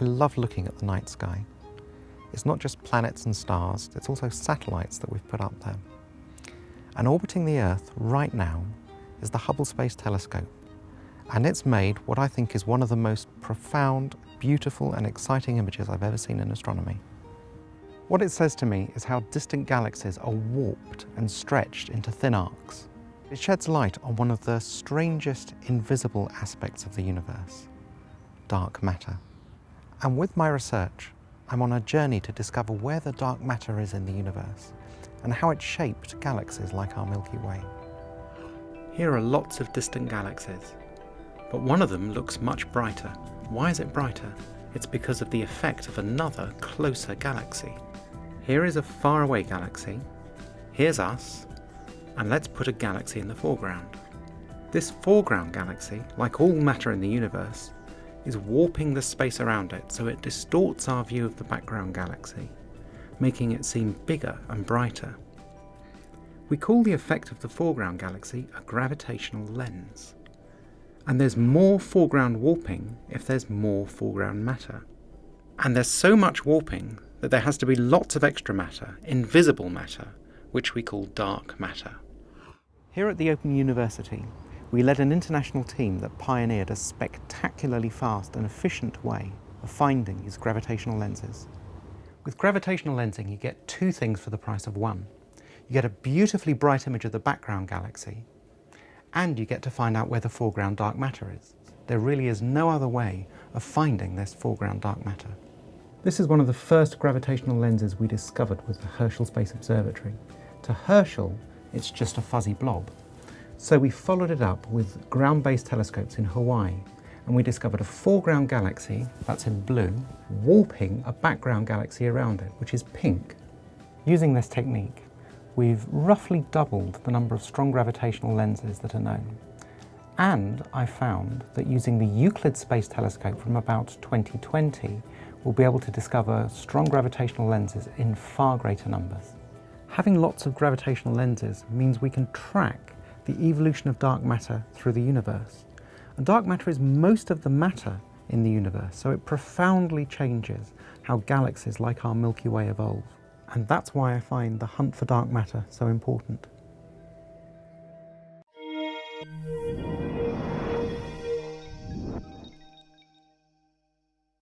I love looking at the night sky. It's not just planets and stars, it's also satellites that we've put up there. And orbiting the Earth right now is the Hubble Space Telescope. And it's made what I think is one of the most profound, beautiful and exciting images I've ever seen in astronomy. What it says to me is how distant galaxies are warped and stretched into thin arcs. It sheds light on one of the strangest invisible aspects of the universe, dark matter. And with my research, I'm on a journey to discover where the dark matter is in the universe and how it shaped galaxies like our Milky Way. Here are lots of distant galaxies, but one of them looks much brighter. Why is it brighter? It's because of the effect of another closer galaxy. Here is a faraway galaxy, here's us, and let's put a galaxy in the foreground. This foreground galaxy, like all matter in the universe, is warping the space around it so it distorts our view of the background galaxy, making it seem bigger and brighter. We call the effect of the foreground galaxy a gravitational lens. And there's more foreground warping if there's more foreground matter. And there's so much warping that there has to be lots of extra matter, invisible matter, which we call dark matter. Here at the Open University, we led an international team that pioneered a spectacularly fast and efficient way of finding these gravitational lenses. With gravitational lensing, you get two things for the price of one. You get a beautifully bright image of the background galaxy, and you get to find out where the foreground dark matter is. There really is no other way of finding this foreground dark matter. This is one of the first gravitational lenses we discovered with the Herschel Space Observatory. To Herschel, it's just a fuzzy blob. So we followed it up with ground-based telescopes in Hawaii and we discovered a foreground galaxy, that's in blue, warping a background galaxy around it, which is pink. Using this technique, we've roughly doubled the number of strong gravitational lenses that are known. And I found that using the Euclid Space Telescope from about 2020, we'll be able to discover strong gravitational lenses in far greater numbers. Having lots of gravitational lenses means we can track the evolution of dark matter through the universe. And dark matter is most of the matter in the universe, so it profoundly changes how galaxies like our Milky Way evolve. And that's why I find the hunt for dark matter so important.